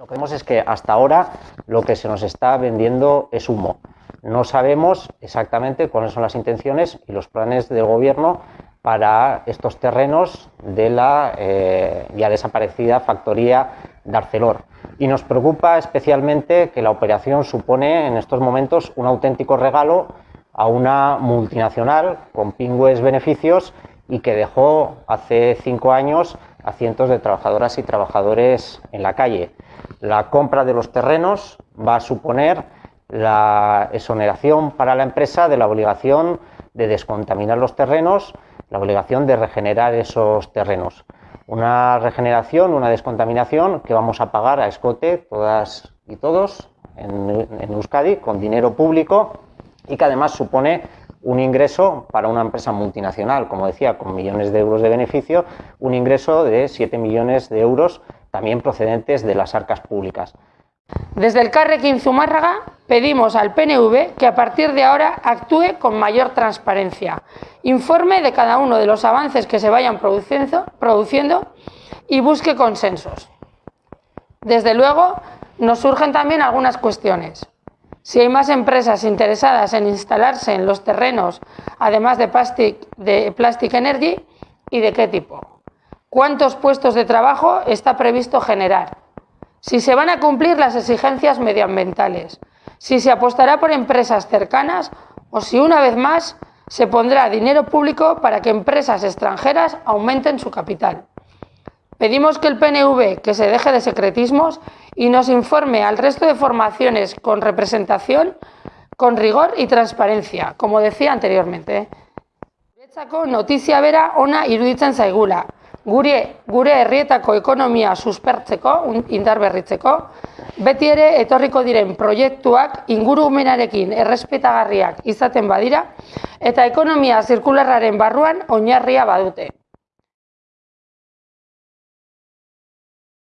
Lo que vemos es que hasta ahora lo que se nos está vendiendo es humo. No sabemos exactamente cuáles son las intenciones y los planes del gobierno para estos terrenos de la eh, ya desaparecida factoría de Arcelor. Y nos preocupa especialmente que la operación supone en estos momentos un auténtico regalo a una multinacional con pingües beneficios y que dejó hace cinco años a cientos de trabajadoras y trabajadores en la calle. La compra de los terrenos va a suponer la exoneración para la empresa de la obligación de descontaminar los terrenos, la obligación de regenerar esos terrenos. Una regeneración, una descontaminación que vamos a pagar a escote todas y todos en, Euskadi con dinero público y que además supone un ingreso para una empresa multinacional, como decía, con millones de euros de beneficio, un ingreso de 7 millones de euros también procedentes de las arcas públicas. Desde el Carrequín Zumárraga pedimos al PNV que a partir de ahora actúe con mayor transparencia, informe de cada uno de los avances que se vayan produciendo, y busque consensos. Desde luego, nos surgen también algunas cuestiones. Si hay más empresas interesadas en instalarse en los terrenos, además de de Plastic Energy, ¿y de qué tipo? ¿Cuántos puestos de trabajo está previsto generar? Si se van a cumplir las exigencias medioambientales, si se apostará por empresas cercanas o si una vez más se pondrá dinero público para que empresas extranjeras aumenten su capital. Pedimos que el PNV que se deje de secretismos y nos informe al resto de formaciones con representación con rigor y transparencia, como decía anteriormente. Bera ona. Gure, gure herrietako ekonomia suspertzeko, indarberritzeko, beti ere etorriko diren proiektuak ingurumenarekin errespetagarriak izaten badira eta ekonomia zirkularraren barruan oinarria badute.